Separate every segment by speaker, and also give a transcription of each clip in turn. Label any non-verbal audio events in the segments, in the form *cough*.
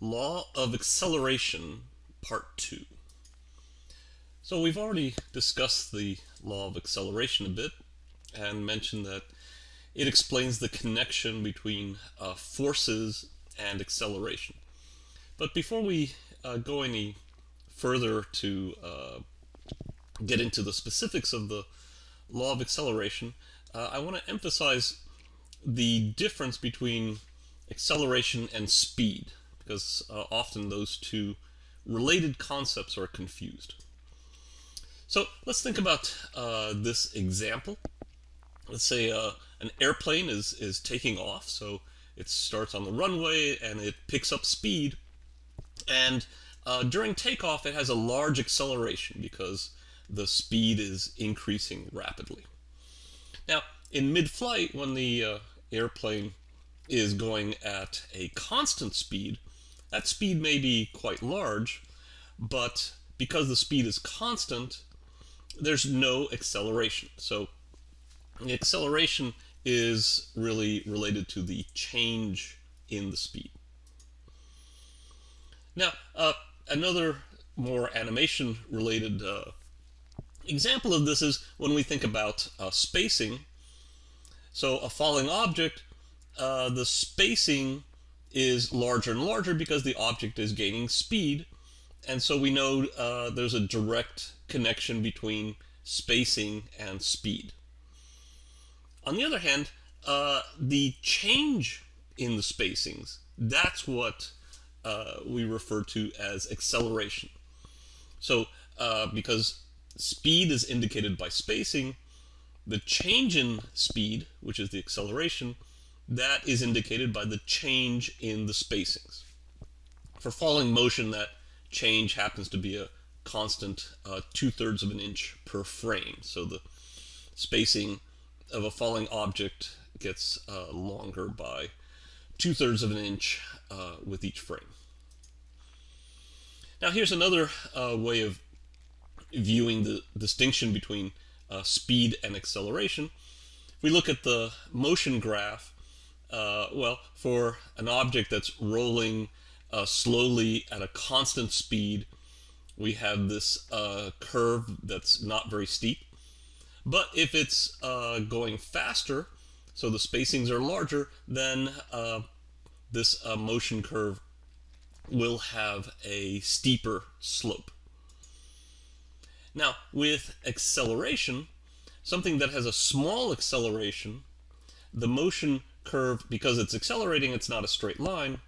Speaker 1: Law of Acceleration, Part 2. So we've already discussed the law of acceleration a bit and mentioned that it explains the connection between uh, forces and acceleration. But before we uh, go any further to uh, get into the specifics of the law of acceleration, uh, I want to emphasize the difference between acceleration and speed because uh, often those two related concepts are confused. So let's think about uh, this example. Let's say uh, an airplane is, is taking off, so it starts on the runway and it picks up speed. And uh, during takeoff, it has a large acceleration because the speed is increasing rapidly. Now, in mid-flight, when the uh, airplane is going at a constant speed, that speed may be quite large, but because the speed is constant, there's no acceleration. So the acceleration is really related to the change in the speed. Now, uh, another more animation related uh, example of this is when we think about uh, spacing. So a falling object, uh, the spacing is larger and larger because the object is gaining speed. And so we know uh, there's a direct connection between spacing and speed. On the other hand, uh, the change in the spacings, that's what uh, we refer to as acceleration. So uh, because speed is indicated by spacing, the change in speed, which is the acceleration, that is indicated by the change in the spacings. For falling motion, that change happens to be a constant uh, two-thirds of an inch per frame. So the spacing of a falling object gets uh, longer by two-thirds of an inch uh, with each frame. Now here's another uh, way of viewing the distinction between uh, speed and acceleration. If we look at the motion graph, uh, well, for an object that's rolling uh, slowly at a constant speed, we have this uh, curve that's not very steep. But if it's uh, going faster, so the spacings are larger, then uh, this uh, motion curve will have a steeper slope. Now, with acceleration, something that has a small acceleration, the motion curve, because it's accelerating, it's not a straight line.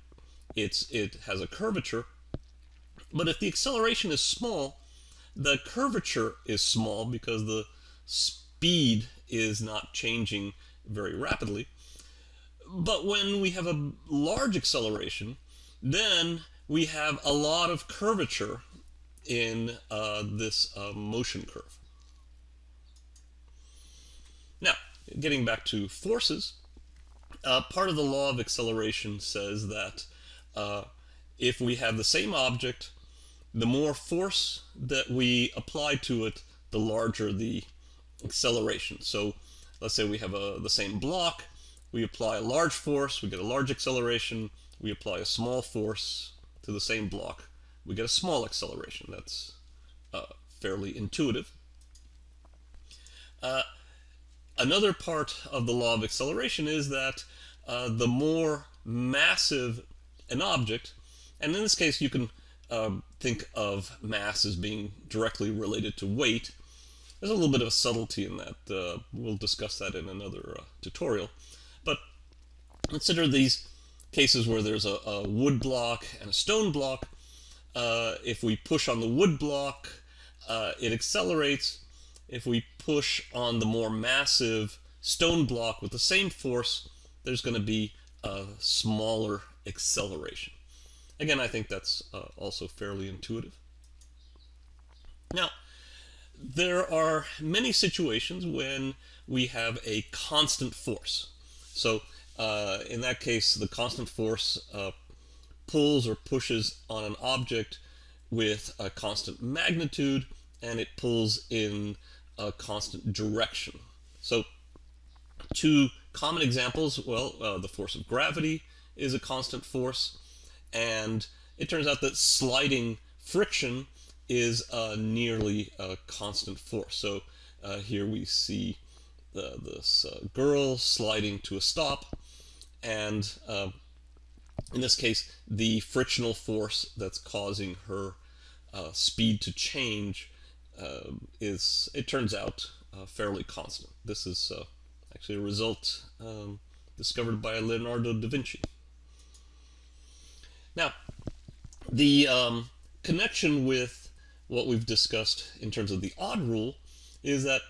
Speaker 1: It's It has a curvature. But if the acceleration is small, the curvature is small because the speed is not changing very rapidly. But when we have a large acceleration, then we have a lot of curvature in uh, this uh, motion curve. Now, getting back to forces, uh, part of the law of acceleration says that uh, if we have the same object, the more force that we apply to it, the larger the acceleration. So let's say we have a, the same block, we apply a large force, we get a large acceleration, we apply a small force to the same block, we get a small acceleration. That's uh, fairly intuitive. Uh, Another part of the law of acceleration is that uh, the more massive an object, and in this case you can um, think of mass as being directly related to weight. There's a little bit of a subtlety in that. Uh, we'll discuss that in another uh, tutorial. But consider these cases where there's a, a wood block and a stone block. Uh, if we push on the wood block, uh, it accelerates if we push on the more massive stone block with the same force, there's going to be a smaller acceleration. Again, I think that's uh, also fairly intuitive. Now, there are many situations when we have a constant force. So uh, in that case, the constant force uh, pulls or pushes on an object with a constant magnitude, and it pulls in a constant direction. So two common examples, well, uh, the force of gravity is a constant force, and it turns out that sliding friction is a nearly a constant force. So uh, here we see uh, this uh, girl sliding to a stop, and uh, in this case, the frictional force that's causing her uh, speed to change uh, is, it turns out, fairly constant. This is actually a result um, discovered by Leonardo da Vinci. Now, the um, connection with what we've discussed in terms of the odd rule is that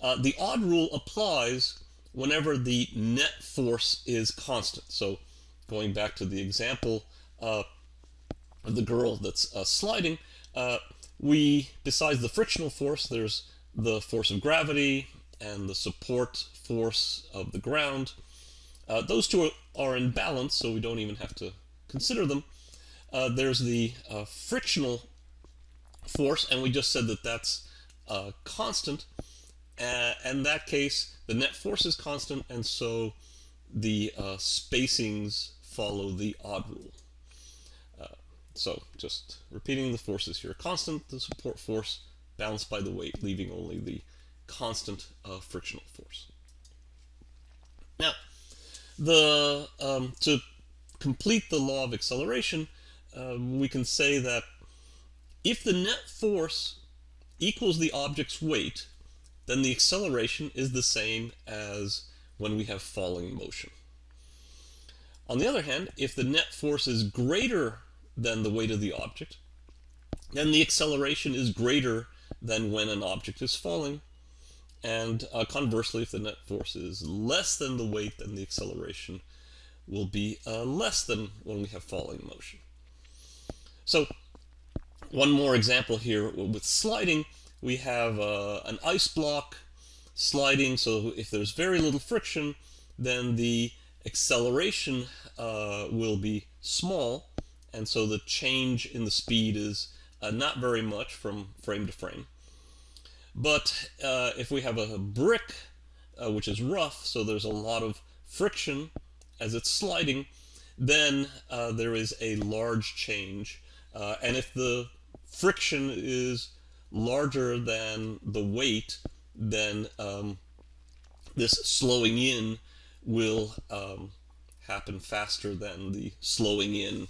Speaker 1: uh, the odd rule applies whenever the net force is constant. So going back to the example uh, of the girl that's uh, sliding, uh, we, besides the frictional force, there's the force of gravity and the support force of the ground. Uh, those two are, are, in balance, so we don't even have to consider them. Uh, there's the uh, frictional force, and we just said that that's constant. Uh, in that case, the net force is constant, and so the uh, spacings follow the odd rule. So just repeating the forces here. Constant, the support force, balanced by the weight, leaving only the constant uh, frictional force. Now, the um, to complete the law of acceleration, um, we can say that if the net force equals the object's weight, then the acceleration is the same as when we have falling motion. On the other hand, if the net force is greater than the weight of the object, then the acceleration is greater than when an object is falling. And uh, conversely, if the net force is less than the weight, then the acceleration will be uh, less than when we have falling motion. So one more example here with sliding we have uh, an ice block sliding, so if there's very little friction, then the acceleration uh, will be small, and so the change in the speed is uh, not very much from frame to frame. But uh, if we have a brick, uh, which is rough, so there's a lot of friction as it's sliding, then uh, there is a large change. and if the friction is larger than the weight, then um, this slowing in will um, happen faster than the slowing in,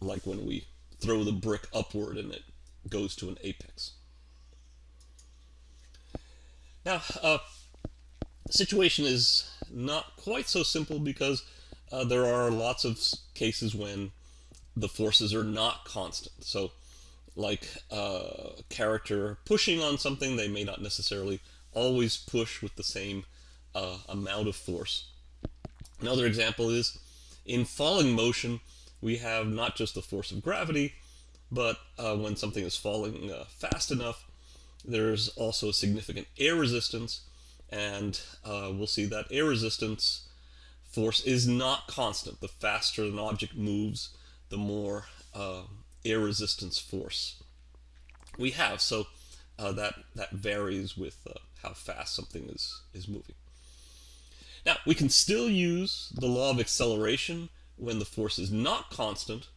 Speaker 1: like when we throw the brick upward and it goes to an apex. Now, uh, the situation is not quite so simple because uh, there are lots of cases when the forces are not constant. So like a uh, character pushing on something, they may not necessarily always push with the same uh, amount of force. Another example is in falling motion, we have not just the force of gravity, but uh, when something is falling uh, fast enough, there's also a significant air resistance, and uh, we'll see that air resistance force is not constant. The faster an object moves, the more uh, air resistance force we have. So uh, that that varies with uh, how fast something is is moving. Now we can still use the law of acceleration when the force is not constant.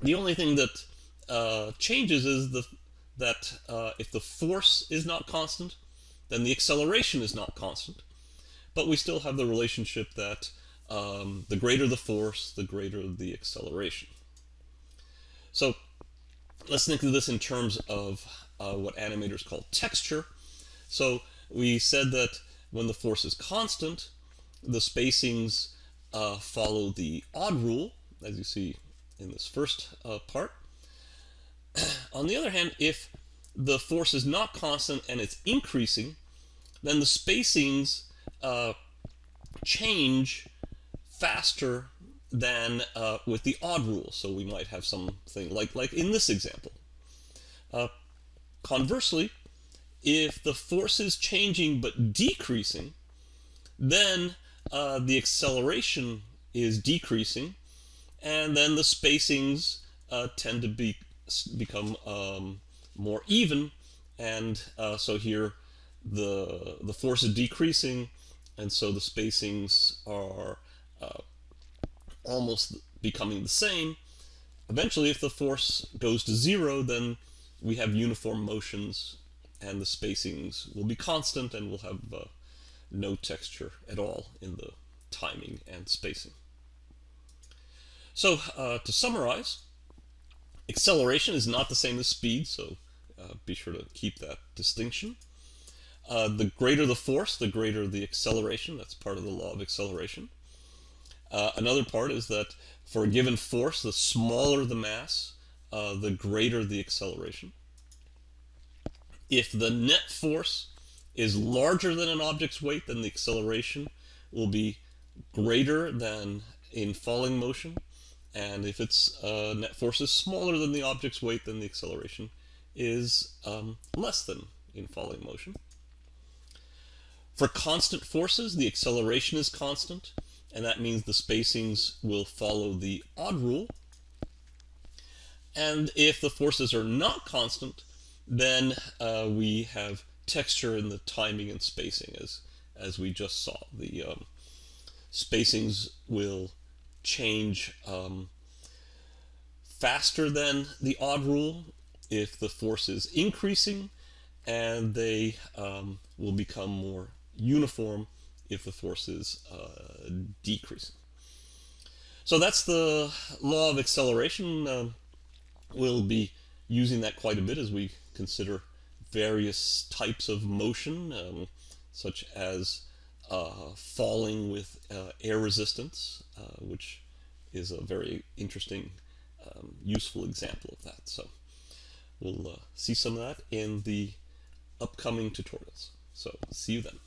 Speaker 1: The only thing that uh, changes is the that uh, if the force is not constant, then the acceleration is not constant. But we still have the relationship that um, the greater the force, the greater the acceleration. So let's think of this in terms of uh, what animators call texture. So we said that when the force is constant, the spacings uh, follow the odd rule, as you see in this first uh, part. *clears throat* On the other hand, if the force is not constant and it's increasing, then the spacings uh, change faster than uh, with the odd rule. So we might have something like, like in this example. Uh, conversely, if the force is changing but decreasing, then uh, the acceleration is decreasing, and then the spacings uh, tend to be become um, more even, and uh, so here the the force is decreasing, and so the spacings are uh, almost becoming the same, eventually, if the force goes to zero, then we have uniform motions and the spacings will be constant and we'll have uh, no texture at all in the timing and spacing. So uh, to summarize, acceleration is not the same as speed, so uh, be sure to keep that distinction. Uh, the greater the force, the greater the acceleration. That's part of the law of acceleration. Uh, another part is that for a given force, the smaller the mass, uh, the greater the acceleration. If the net force is larger than an object's weight, then the acceleration will be greater than in falling motion. And if its uh, net force is smaller than the object's weight, then the acceleration is um, less than in falling motion. For constant forces, the acceleration is constant, and that means the spacings will follow the odd rule. And if the forces are not constant, then uh, we have texture and the timing and spacing as, as we just saw. The um, spacings will change um, faster than the odd rule if the force is increasing, and they um, will become more uniform if the force is uh, decreasing. So that's the law of acceleration. Uh, we'll be using that quite a bit as we consider various types of motion, um, such as uh, falling with uh, air resistance, uh, which is a very interesting, um, useful example of that. So we'll uh, see some of that in the upcoming tutorials. So see you then.